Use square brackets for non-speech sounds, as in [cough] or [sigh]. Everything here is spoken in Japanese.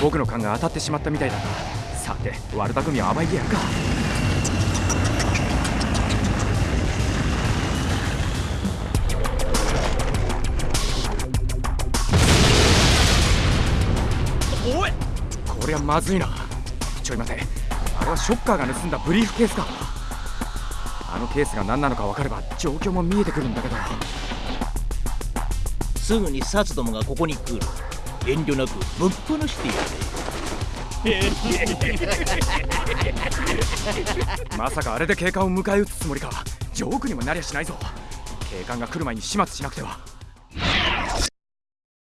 僕の勘が当たってしまったみたいだ。なさて悪巧みは甘いでやるか。おいこりゃまずいな。ちょい待て。あれはショッカーが盗んだブリーフケースか。あのケースが何なのか分かれば状況も見えてくるんだけど。すぐにサツどもがここに来る。遠慮なくぶっ放してや [laughs] まさかあれで警官を迎え撃つつもりか。ジョークにもなりゃしないぞ。警官が来る前に始末しなくては。